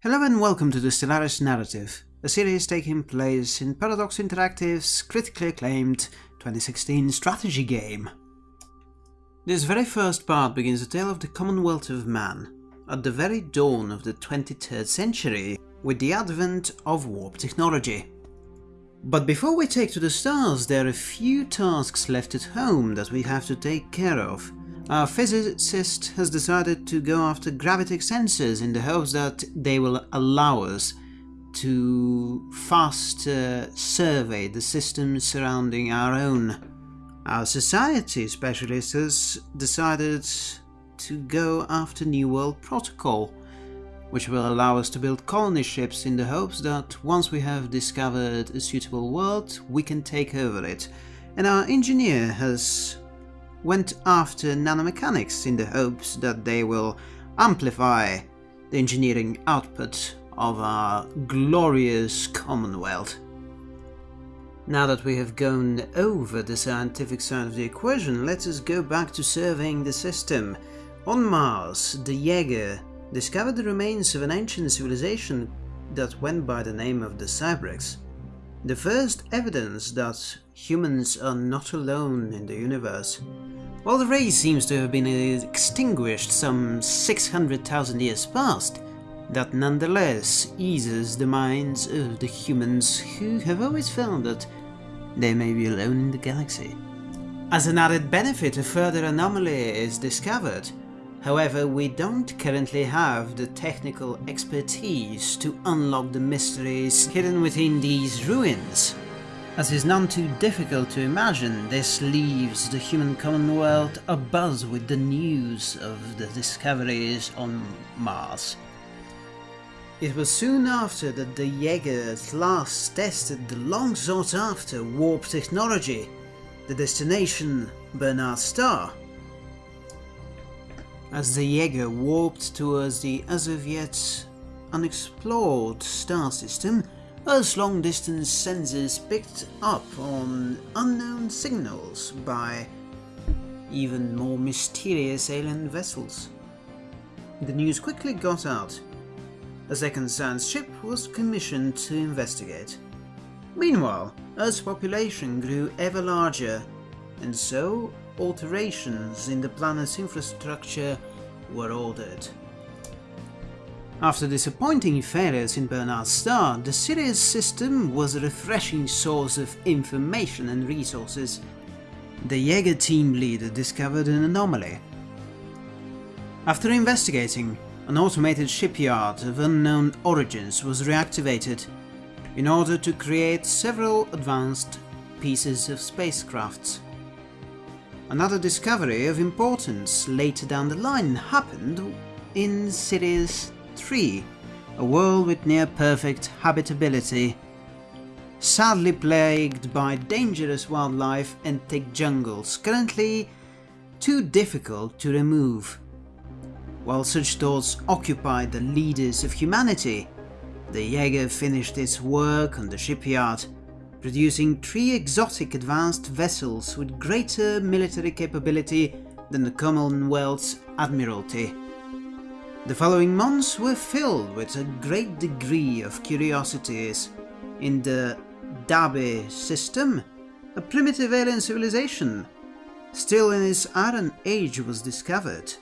Hello and welcome to the Stellaris Narrative, a series taking place in Paradox Interactive's critically acclaimed 2016 strategy game. This very first part begins the tale of the Commonwealth of Man, at the very dawn of the 23rd century, with the advent of warp technology. But before we take to the stars, there are a few tasks left at home that we have to take care of. Our physicist has decided to go after gravitic sensors in the hopes that they will allow us to faster survey the systems surrounding our own. Our society specialist has decided to go after New World Protocol, which will allow us to build colony ships in the hopes that once we have discovered a suitable world, we can take over it. And our engineer has went after nanomechanics in the hopes that they will amplify the engineering output of our glorious Commonwealth. Now that we have gone over the scientific side of the equation, let us go back to surveying the system. On Mars, the Jaeger discovered the remains of an ancient civilization that went by the name of the Cybrex. The first evidence that humans are not alone in the universe. While the race seems to have been extinguished some 600,000 years past, that nonetheless eases the minds of the humans who have always felt that they may be alone in the galaxy. As an added benefit, a further anomaly is discovered. However, we don't currently have the technical expertise to unlock the mysteries hidden within these ruins. As is none too difficult to imagine, this leaves the human commonwealth abuzz with the news of the discoveries on Mars. It was soon after that the Jaeger at last tested the long sought after warp technology, the destination Barnard Star. As the Jaeger warped towards the as of yet unexplored star system, Earth's long-distance sensors picked up on unknown signals by even more mysterious alien vessels. The news quickly got out. A second science ship was commissioned to investigate. Meanwhile, Earth's population grew ever larger, and so alterations in the planet's infrastructure were ordered. After disappointing failures in Barnard's star, the Sirius system was a refreshing source of information and resources. The Jaeger team leader discovered an anomaly. After investigating, an automated shipyard of unknown origins was reactivated in order to create several advanced pieces of spacecrafts. Another discovery of importance later down the line happened in Sirius 3. A world with near-perfect habitability. Sadly plagued by dangerous wildlife and thick jungles, currently too difficult to remove. While such thoughts occupied the leaders of humanity, the Jaeger finished its work on the shipyard, producing three exotic advanced vessels with greater military capability than the Commonwealth's Admiralty. The following months were filled with a great degree of curiosities. In the Dabe system, a primitive alien civilization, still in its Iron Age was discovered.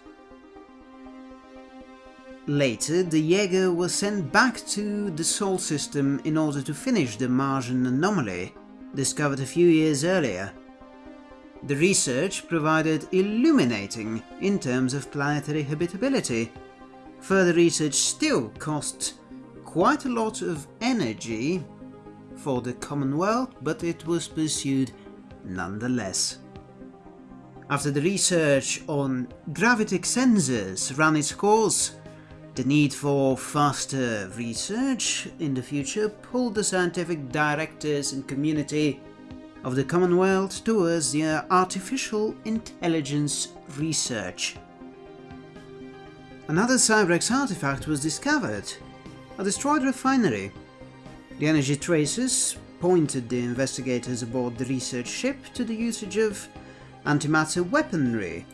Later, the Jaeger was sent back to the Sol system in order to finish the Martian anomaly, discovered a few years earlier. The research provided illuminating in terms of planetary habitability, Further research still cost quite a lot of energy for the Commonwealth, but it was pursued nonetheless. After the research on gravitic sensors ran its course, the need for faster research in the future pulled the scientific directors and community of the Commonwealth towards the artificial intelligence research. Another Cybrex artifact was discovered, a destroyed refinery. The energy traces pointed the investigators aboard the research ship to the usage of antimatter weaponry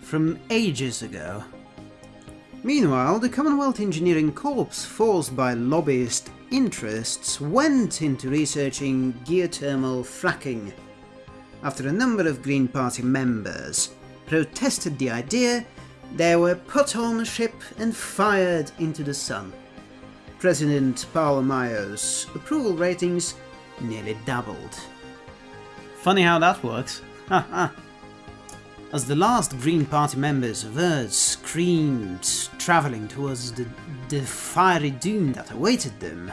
from ages ago. Meanwhile, the Commonwealth Engineering Corps, forced by lobbyist interests, went into researching geothermal fracking. After a number of Green Party members protested the idea, they were put on a ship and fired into the sun. President Paulo Maio's approval ratings nearly doubled. Funny how that works. As the last Green Party members of Earth screamed, travelling towards the, the fiery doom that awaited them,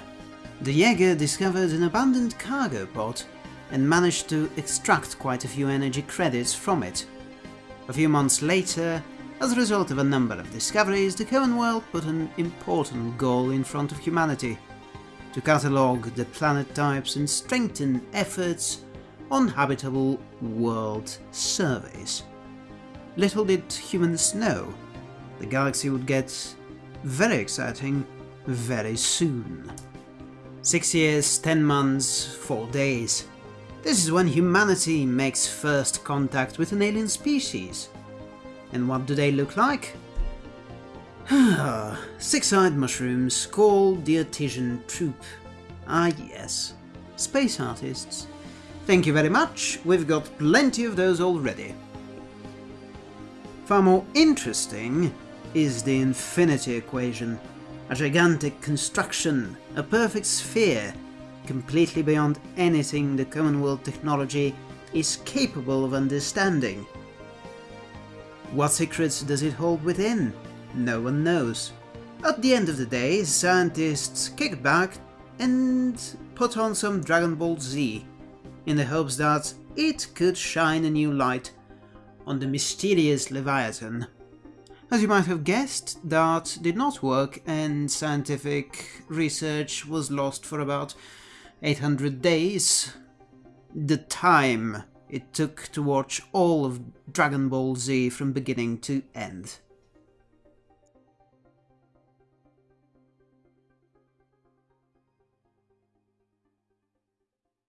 the Jaeger discovered an abandoned cargo pod and managed to extract quite a few energy credits from it. A few months later, as a result of a number of discoveries, the Commonwealth put an important goal in front of humanity to catalogue the planet types and strengthen efforts on habitable world surveys. Little did humans know, the galaxy would get very exciting very soon. Six years, ten months, four days. This is when humanity makes first contact with an alien species. And what do they look like? Six-eyed mushrooms called the Artisan Troupe. Ah yes, space artists. Thank you very much, we've got plenty of those already. Far more interesting is the infinity equation, a gigantic construction, a perfect sphere, completely beyond anything the Commonwealth technology is capable of understanding. What secrets does it hold within? No one knows. At the end of the day, scientists kick back and put on some Dragon Ball Z, in the hopes that it could shine a new light on the mysterious Leviathan. As you might have guessed, that did not work and scientific research was lost for about 800 days. The time it took to watch all of Dragon Ball Z from beginning to end.